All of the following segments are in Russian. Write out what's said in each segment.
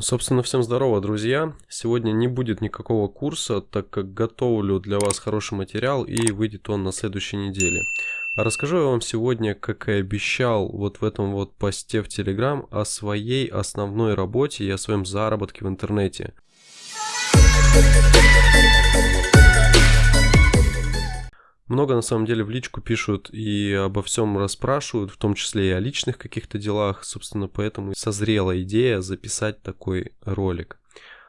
Собственно, всем здорово, друзья. Сегодня не будет никакого курса, так как готовлю для вас хороший материал и выйдет он на следующей неделе. А расскажу я вам сегодня, как и обещал вот в этом вот посте в Telegram, о своей основной работе и о своем заработке в интернете. Много на самом деле в личку пишут и обо всем расспрашивают, в том числе и о личных каких-то делах. Собственно, поэтому созрела идея записать такой ролик.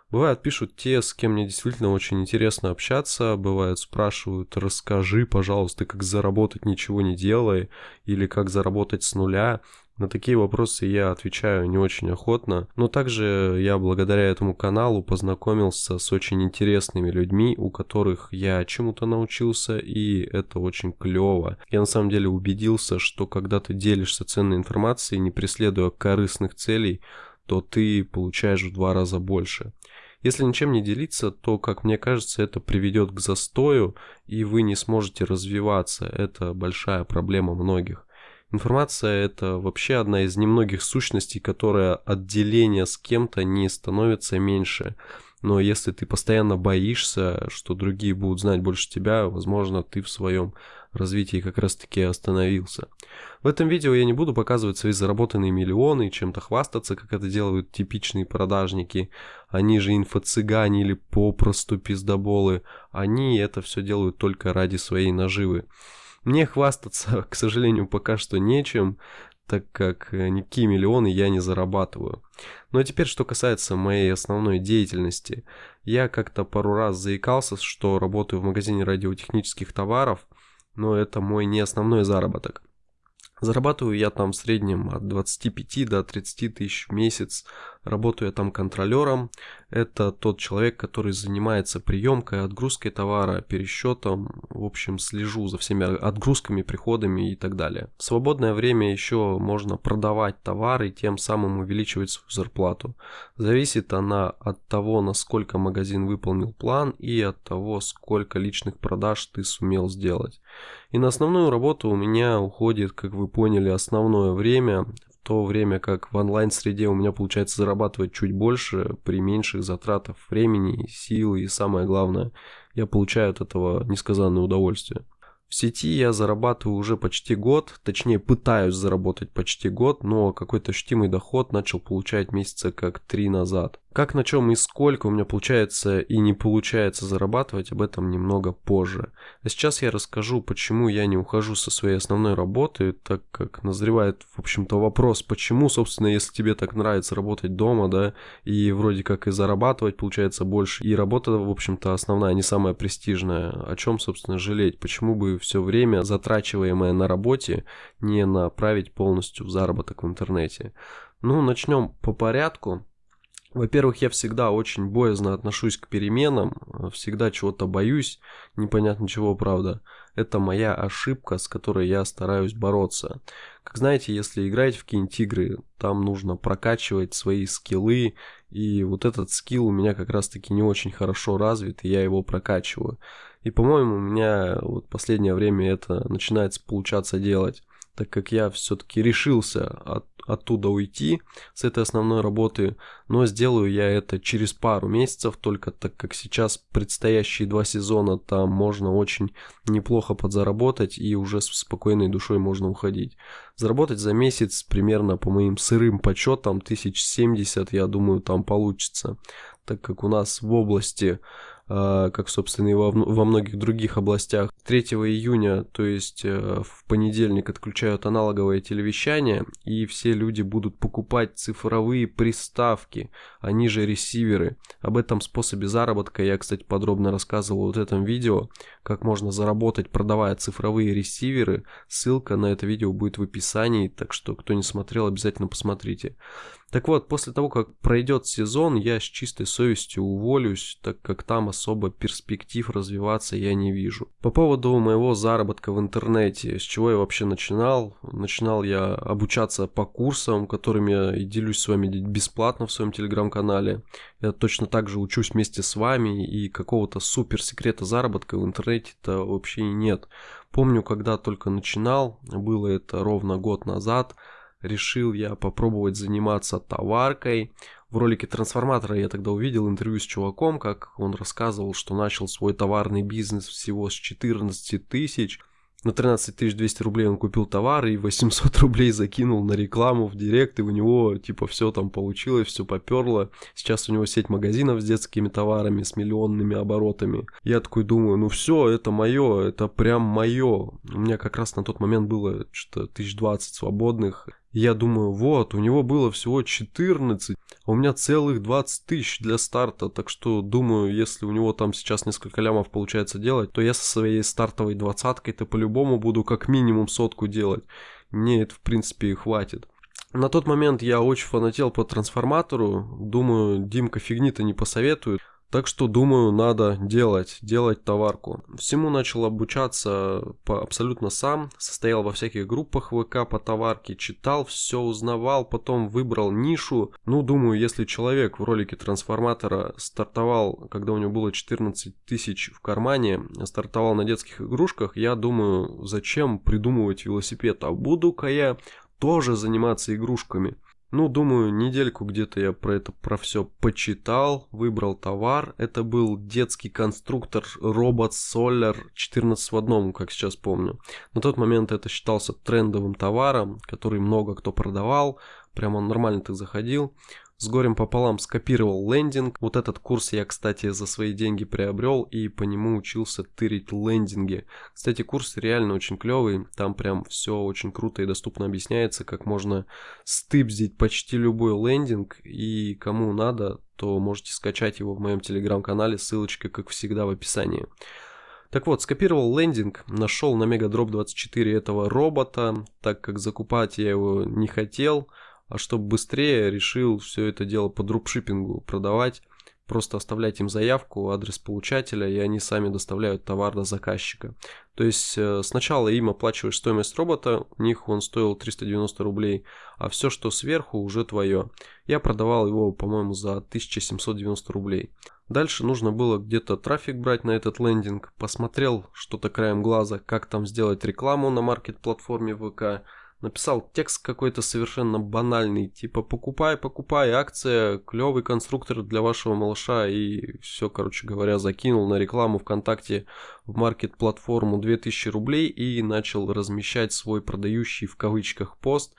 Бывают пишут те, с кем мне действительно очень интересно общаться, бывают спрашивают, расскажи, пожалуйста, как заработать ничего не делая, или как заработать с нуля. На такие вопросы я отвечаю не очень охотно, но также я благодаря этому каналу познакомился с очень интересными людьми, у которых я чему-то научился, и это очень клево. Я на самом деле убедился, что когда ты делишься ценной информацией, не преследуя корыстных целей, то ты получаешь в два раза больше. Если ничем не делиться, то, как мне кажется, это приведет к застою, и вы не сможете развиваться. Это большая проблема многих. Информация это вообще одна из немногих сущностей, которая отделение с кем-то не становится меньше. Но если ты постоянно боишься, что другие будут знать больше тебя, возможно, ты в своем развитии как раз таки остановился. В этом видео я не буду показывать свои заработанные миллионы и чем-то хвастаться, как это делают типичные продажники. Они же инфо-цыгане или попросту пиздоболы. Они это все делают только ради своей наживы. Мне хвастаться, к сожалению, пока что нечем, так как э, никакие миллионы я не зарабатываю. А теперь, что касается моей основной деятельности. Я как-то пару раз заикался, что работаю в магазине радиотехнических товаров, но это мой не основной заработок. Зарабатываю я там в среднем от 25 до 30 тысяч в месяц. Работаю я там контролером. Это тот человек, который занимается приемкой, отгрузкой товара, пересчетом. В общем, слежу за всеми отгрузками, приходами и так далее. В свободное время еще можно продавать товары и тем самым увеличивать свою зарплату. Зависит она от того, насколько магазин выполнил план и от того, сколько личных продаж ты сумел сделать. И на основную работу у меня уходит, как вы поняли, основное время, то время как в онлайн-среде у меня получается зарабатывать чуть больше при меньших затратах времени, силы и самое главное, я получаю от этого несказанное удовольствие. В сети я зарабатываю уже почти год, точнее пытаюсь заработать почти год, но какой-то ощутимый доход начал получать месяца как три назад. Как на чем и сколько у меня получается и не получается зарабатывать, об этом немного позже. А сейчас я расскажу, почему я не ухожу со своей основной работы, так как назревает, в общем-то, вопрос, почему, собственно, если тебе так нравится работать дома, да, и вроде как и зарабатывать получается больше, и работа, в общем-то, основная, не самая престижная, о чем, собственно, жалеть, почему бы все время, затрачиваемое на работе, не направить полностью в заработок в интернете. Ну, начнем по порядку. Во-первых, я всегда очень боязно отношусь к переменам, всегда чего-то боюсь, непонятно чего, правда. Это моя ошибка, с которой я стараюсь бороться. Как знаете, если играть в какие-нибудь игры, там нужно прокачивать свои скиллы, и вот этот скилл у меня как раз-таки не очень хорошо развит, и я его прокачиваю. И, по-моему, у меня вот последнее время это начинается получаться делать так как я все-таки решился от, оттуда уйти с этой основной работы, но сделаю я это через пару месяцев, только так как сейчас предстоящие два сезона там можно очень неплохо подзаработать и уже с спокойной душой можно уходить. Заработать за месяц примерно по моим сырым подсчетам 1070 я думаю там получится, так как у нас в области как, собственно, и во, во многих других областях. 3 июня, то есть э, в понедельник, отключают аналоговое телевещание, и все люди будут покупать цифровые приставки, они же ресиверы. Об этом способе заработка я, кстати, подробно рассказывал вот в этом видео, как можно заработать, продавая цифровые ресиверы. Ссылка на это видео будет в описании, так что, кто не смотрел, обязательно посмотрите. Так вот, после того, как пройдет сезон, я с чистой совестью уволюсь, так как там особо перспектив развиваться я не вижу. По поводу моего заработка в интернете, с чего я вообще начинал? Начинал я обучаться по курсам, которыми я и делюсь с вами бесплатно в своем телеграм-канале. Я точно так же учусь вместе с вами, и какого-то супер секрета заработка в интернете-то вообще нет. Помню, когда только начинал, было это ровно год назад, решил я попробовать заниматься товаркой. В ролике трансформатора я тогда увидел интервью с чуваком, как он рассказывал, что начал свой товарный бизнес всего с 14 тысяч, на 13 200 рублей он купил товар и 800 рублей закинул на рекламу в директ, и у него типа все там получилось, все поперло. Сейчас у него сеть магазинов с детскими товарами, с миллионными оборотами. Я такой думаю, ну все, это мое, это прям мое. У меня как раз на тот момент было что-то 1020 свободных. Я думаю, вот, у него было всего 14, а у меня целых 20 тысяч для старта, так что думаю, если у него там сейчас несколько лямов получается делать, то я со своей стартовой двадцаткой-то по-любому буду как минимум сотку делать. Мне это в принципе и хватит. На тот момент я очень фанател по трансформатору, думаю, Димка фигни-то не посоветует. Так что, думаю, надо делать, делать товарку. Всему начал обучаться по, абсолютно сам, состоял во всяких группах ВК по товарке, читал, все узнавал, потом выбрал нишу. Ну, думаю, если человек в ролике трансформатора стартовал, когда у него было 14 тысяч в кармане, стартовал на детских игрушках, я думаю, зачем придумывать велосипед, а буду-ка я тоже заниматься игрушками. Ну, думаю, недельку где-то я про это, про все почитал, выбрал товар. Это был детский конструктор робот Solar 14 в одном, как сейчас помню. На тот момент это считался трендовым товаром, который много кто продавал. Прямо нормально так заходил с горем пополам скопировал лендинг. Вот этот курс я, кстати, за свои деньги приобрел и по нему учился тырить лендинги. Кстати, курс реально очень клевый, там прям все очень круто и доступно объясняется, как можно стыбзить почти любой лендинг и кому надо, то можете скачать его в моем телеграм-канале, ссылочка, как всегда, в описании. Так вот, скопировал лендинг, нашел на Мегадроп 24 этого робота, так как закупать я его не хотел, а чтобы быстрее решил все это дело по дропшиппингу продавать. Просто оставлять им заявку, адрес получателя, и они сами доставляют товар до заказчика. То есть э, сначала им оплачиваешь стоимость робота, у них он стоил 390 рублей, а все, что сверху, уже твое. Я продавал его, по-моему, за 1790 рублей. Дальше нужно было где-то трафик брать на этот лендинг. Посмотрел что-то краем глаза, как там сделать рекламу на маркет-платформе ВК написал текст какой-то совершенно банальный, типа покупай, покупай, акция, клевый конструктор для вашего малыша и все, короче говоря, закинул на рекламу ВКонтакте в маркет-платформу 2000 рублей и начал размещать свой продающий в кавычках пост,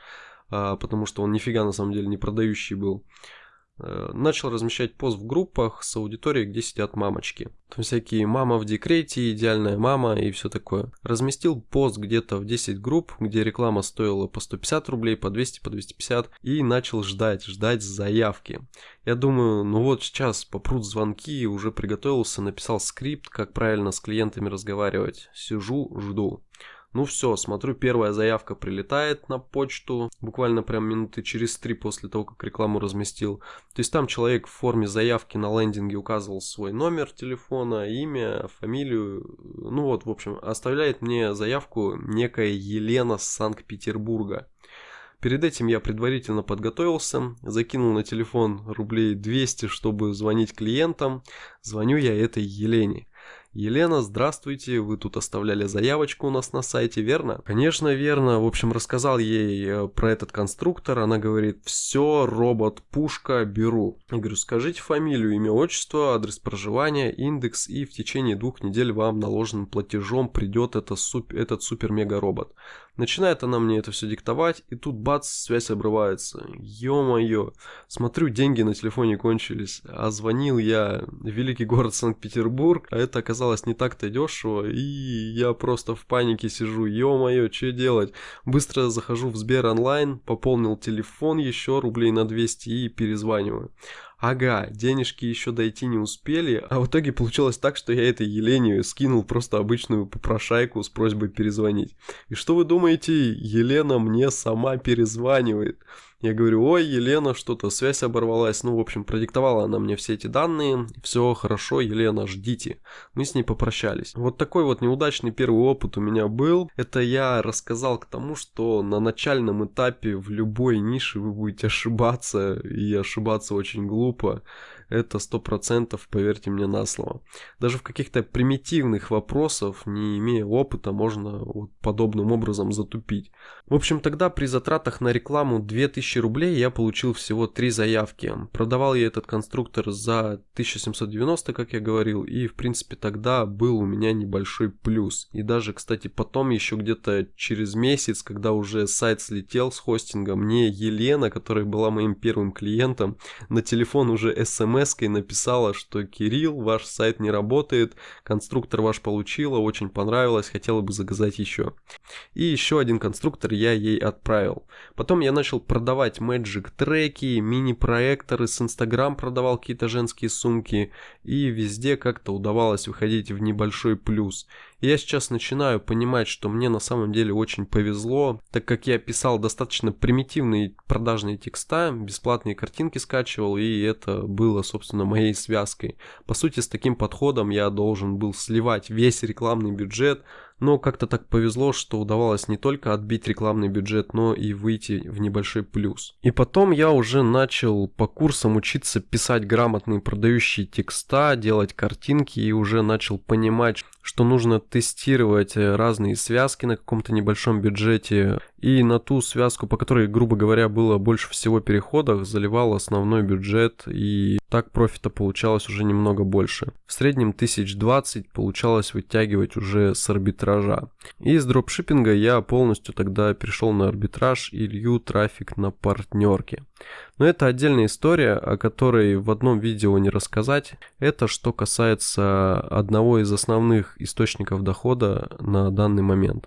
а, потому что он нифига на самом деле не продающий был. Э, начал размещать пост в группах с аудиторией, где сидят мамочки. Там всякие мама в декрете, идеальная мама и все такое. Разместил пост где-то в 10 групп, где реклама стоила по 150 рублей, по 200, по 250 и начал ждать, ждать заявки. Я думаю, ну вот сейчас попрут звонки, уже приготовился, написал скрипт, как правильно с клиентами разговаривать. Сижу, жду. Ну все, смотрю, первая заявка прилетает на почту, буквально прям минуты через три после того, как рекламу разместил. То есть там человек в форме заявки на лендинге указывал свой номер телефона, имя, фамилию. Ну вот, в общем, оставляет мне заявку некая Елена с Санкт-Петербурга. Перед этим я предварительно подготовился, закинул на телефон рублей 200, чтобы звонить клиентам. Звоню я этой Елене. Елена, здравствуйте, вы тут оставляли заявочку у нас на сайте, верно? Конечно, верно. В общем, рассказал ей э, про этот конструктор. Она говорит, все, робот, пушка, беру. Я говорю, скажите фамилию, имя, отчество, адрес проживания, индекс, и в течение двух недель вам наложенным платежом придет этот супер-мега-робот. Начинает она мне это все диктовать, и тут бац, связь обрывается. Ё-моё, смотрю, деньги на телефоне кончились. А звонил я в великий город Санкт-Петербург, а это оказалось не так-то дешево, и я просто в панике сижу. Ё-моё, что делать? Быстро захожу в Сбер онлайн, пополнил телефон еще рублей на 200 и перезваниваю ага, денежки еще дойти не успели, а в итоге получилось так, что я этой Елене скинул просто обычную попрошайку с просьбой перезвонить. И что вы думаете, Елена мне сама перезванивает. Я говорю, ой, Елена, что-то связь оборвалась. Ну, в общем, продиктовала она мне все эти данные. Все хорошо, Елена, ждите. Мы с ней попрощались. Вот такой вот неудачный первый опыт у меня был. Это я рассказал к тому, что на начальном этапе в любой нише вы будете ошибаться. И ошибаться очень глупо. Это сто процентов, поверьте мне на слово. Даже в каких-то примитивных вопросах, не имея опыта, можно вот подобным образом затупить. В общем, тогда при затратах на рекламу 2000 рублей я получил всего 3 заявки. Продавал я этот конструктор за 1790, как я говорил, и в принципе тогда был у меня небольшой плюс. И даже, кстати, потом еще где-то через месяц, когда уже сайт слетел с хостинга, мне Елена, которая была моим первым клиентом, на телефон уже смс-кой написала, что Кирилл, ваш сайт не работает, конструктор ваш получила, очень понравилось, хотела бы заказать еще. И еще один конструктор я ей отправил. Потом я начал продавать Magic треки, мини-проекторы, с Instagram продавал какие-то женские сумки, и везде как-то удавалось выходить в небольшой плюс. Я сейчас начинаю понимать, что мне на самом деле очень повезло, так как я писал достаточно примитивные продажные текста, бесплатные картинки скачивал, и это было, собственно, моей связкой. По сути, с таким подходом я должен был сливать весь рекламный бюджет, но как-то так повезло, что удавалось не только отбить рекламный бюджет, но и выйти в небольшой плюс. И потом я уже начал по курсам учиться писать грамотные продающие текста, делать картинки и уже начал понимать, что нужно тестировать разные связки на каком-то небольшом бюджете. И на ту связку, по которой, грубо говоря, было больше всего переходов, заливал основной бюджет. И так профита получалось уже немного больше. В среднем 1020 получалось вытягивать уже с арбитража. И из дропшиппинга я полностью тогда перешел на арбитраж и лью трафик на партнерке. Но это отдельная история, о которой в одном видео не рассказать. Это что касается одного из основных источников дохода на данный момент.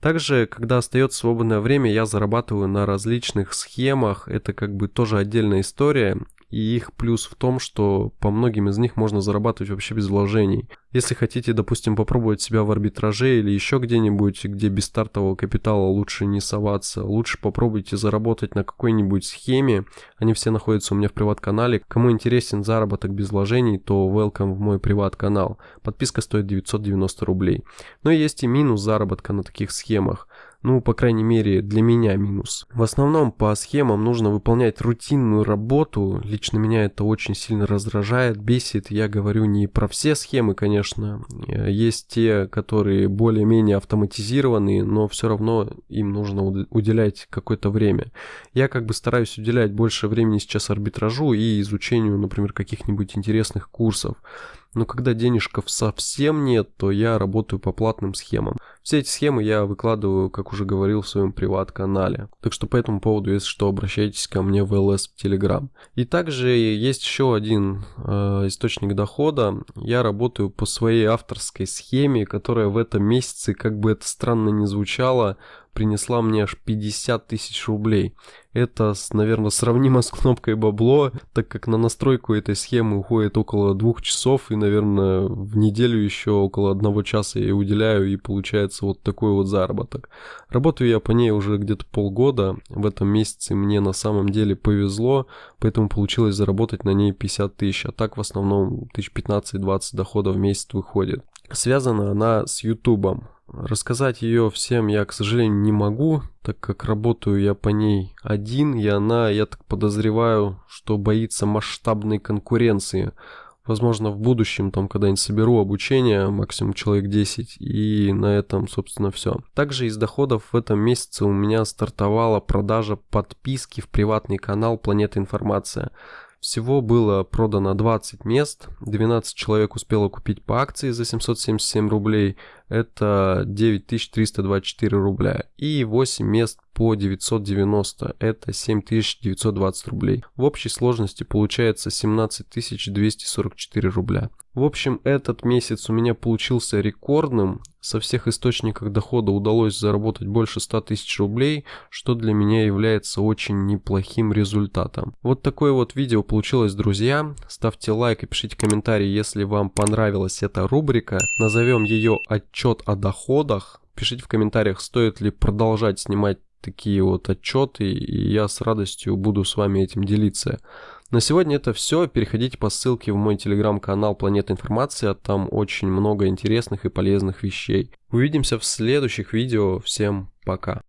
Также, когда остается свободное время, я зарабатываю на различных схемах. Это как бы тоже отдельная история и их плюс в том, что по многим из них можно зарабатывать вообще без вложений. Если хотите, допустим, попробовать себя в арбитраже или еще где-нибудь, где без стартового капитала лучше не соваться, лучше попробуйте заработать на какой-нибудь схеме. Они все находятся у меня в приват-канале. Кому интересен заработок без вложений, то welcome в мой приват-канал. Подписка стоит 990 рублей. Но есть и минус заработка на таких схемах. Ну, по крайней мере, для меня минус. В основном по схемам нужно выполнять рутинную работу. Лично меня это очень сильно раздражает, бесит. Я говорю не про все схемы, конечно. Есть те, которые более-менее автоматизированные, но все равно им нужно уделять какое-то время. Я как бы стараюсь уделять больше времени сейчас арбитражу и изучению, например, каких-нибудь интересных курсов. Но когда денежков совсем нет, то я работаю по платным схемам. Все эти схемы я выкладываю, как уже говорил, в своем приват-канале. Так что по этому поводу, если что, обращайтесь ко мне в ЛС в Телеграм. И также есть еще один э, источник дохода. Я работаю по своей авторской схеме, которая в этом месяце, как бы это странно ни звучало, принесла мне аж 50 тысяч рублей. Это, наверное, сравнимо с кнопкой бабло, так как на настройку этой схемы уходит около двух часов, и, наверное, в неделю еще около одного часа я уделяю, и получается вот такой вот заработок. Работаю я по ней уже где-то полгода, в этом месяце мне на самом деле повезло, поэтому получилось заработать на ней 50 тысяч, а так в основном 1015-20 доходов в месяц выходит. Связана она с ютубом. Рассказать ее всем я, к сожалению, не могу, так как работаю я по ней один, и она, я так подозреваю, что боится масштабной конкуренции. Возможно, в будущем, там, когда-нибудь соберу обучение, максимум человек 10, и на этом, собственно, все. Также из доходов в этом месяце у меня стартовала продажа подписки в приватный канал «Планета Информация». Всего было продано 20 мест, 12 человек успело купить по акции за 777 рублей, это 9324 рубля, и 8 мест по 990, это 7920 рублей. В общей сложности получается 17244 рубля. В общем, этот месяц у меня получился рекордным. Со всех источников дохода удалось заработать больше 100 тысяч рублей, что для меня является очень неплохим результатом. Вот такое вот видео получилось, друзья. Ставьте лайк и пишите комментарий, если вам понравилась эта рубрика. Назовем ее «Отчет о доходах». Пишите в комментариях, стоит ли продолжать снимать такие вот отчеты, и я с радостью буду с вами этим делиться. На сегодня это все. Переходите по ссылке в мой телеграм-канал Планета Информация. Там очень много интересных и полезных вещей. Увидимся в следующих видео. Всем пока.